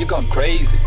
you gone crazy.